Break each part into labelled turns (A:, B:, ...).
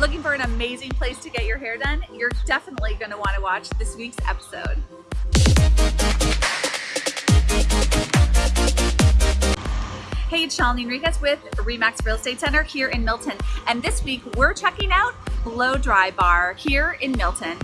A: Looking for an amazing place to get your hair done? You're definitely going to want to watch this week's episode. Hey, it's Shalini Enriquez with Remax Real Estate Center here in Milton. And this week we're checking out Blow Dry Bar here in Milton.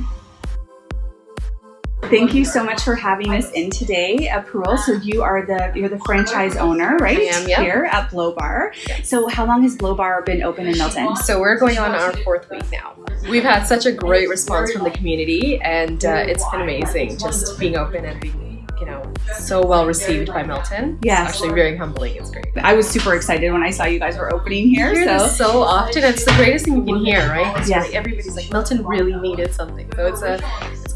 A: Thank you so much for having us in today, uh, Parul. So you are the you're the franchise owner, right? I
B: am, yeah.
A: Here at Blo Bar. Yes. So how long has Blo Bar been open in Milton?
B: So we're going on our fourth week now. We've had such a great response from the community, and uh, it's been amazing just being open and being you know, so well received by Milton.
A: Yeah.
B: It's actually very humbling. It's great.
A: I was super excited when I saw you guys were opening here. so.
B: so often. It's the greatest thing you can hear, right? It's
A: Yeah.
B: Like everybody's like, Milton really needed something. So it's a,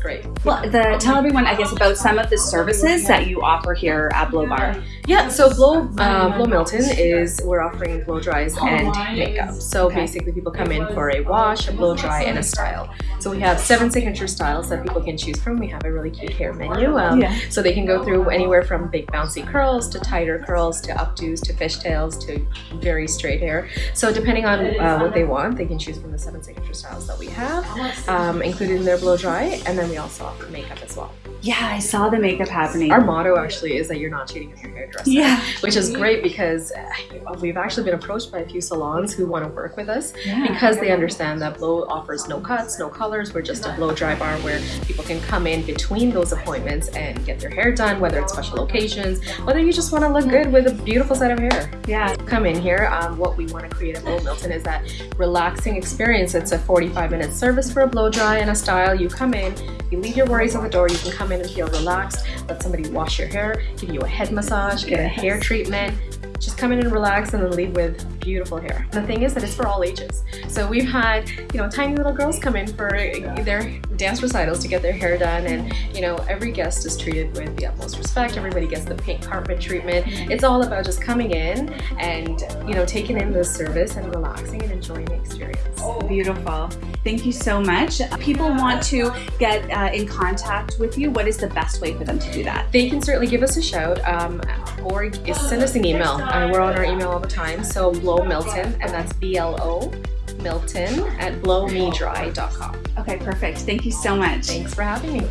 B: great.
A: Well, the, tell everyone, I guess, about some of the services that you offer here at Blo Bar.
B: Yeah, so Blo uh, Blo Milton is we're offering blow dries and makeup. So
A: Okay.
B: basically, people come in for a wash, a blow dry, and a style. So we have seven signature styles that people can choose from. We have a really cute hair menu, um,
A: Yeah.
B: so they can go through anywhere from big bouncy curls to tighter curls to updos to fishtails to very straight hair. So depending on uh, what they want, they can choose from the seven signature styles that we have, um, including their blow dry, and then we also offer makeup as well.
A: Yeah, I saw the makeup happening.
B: Our motto actually is that you're not cheating on your
A: yeah.
B: which is great because uh, we've actually been approached by a few salons who want to work with us
A: Yeah.
B: because they understand that Blo offers no cuts, no colors. We're just a blow dry bar where people can come in between those appointments and get their hair done, whether it's special occasions, whether you just want to look good with a beautiful set of hair.
A: Yeah.
B: Come in here. Um, what we want to create at Blo Milton is that relaxing experience. It's a 45 minute service for a blow dry and a style. You come in, you leave your worries at the door. You can come in and feel relaxed. Let somebody wash your hair, give you a head massage, get a hair treatment. Just come in and relax and then leave with beautiful hair. The thing is that it's for all ages. So we've had, you know, tiny little girls come in for their dance recitals to get their hair done and, you know, every guest is treated with the utmost respect. Everybody gets the pink carpet treatment. It's all about just coming in and, you know, taking in the service and relaxing and enjoying the experience.
A: Oh, Beautiful. Thank you so much. People want to get uh, in contact with you. What is the best way for them to do that?
B: They can certainly give us a shout um, or send us an email. Uh, we're on our email all the time. So Blo Milton, and that's B L O Milton at blomedry.com.
A: Okay, perfect. Thank you so much.
B: Thanks for having me.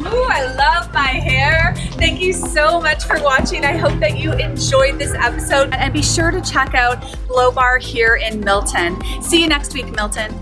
A: Ooh, I love my hair. Thank you so much for watching. I hope that you enjoyed this episode. And be sure to check out Blo Bar here in Milton. See you next week, Milton.